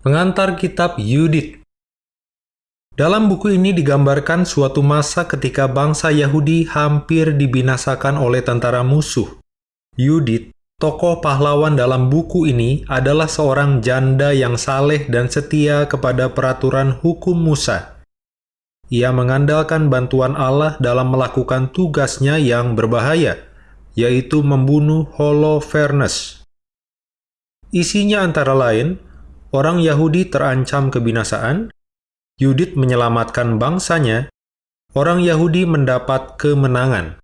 Pengantar kitab Yudit Dalam buku ini digambarkan suatu masa ketika bangsa Yahudi hampir dibinasakan oleh tentara musuh. Yudit, tokoh pahlawan dalam buku ini, adalah seorang janda yang saleh dan setia kepada peraturan hukum Musa. Ia mengandalkan bantuan Allah dalam melakukan tugasnya yang berbahaya, yaitu membunuh Holofernes. Isinya antara lain, orang Yahudi terancam kebinasaan, Yudit menyelamatkan bangsanya, orang Yahudi mendapat kemenangan.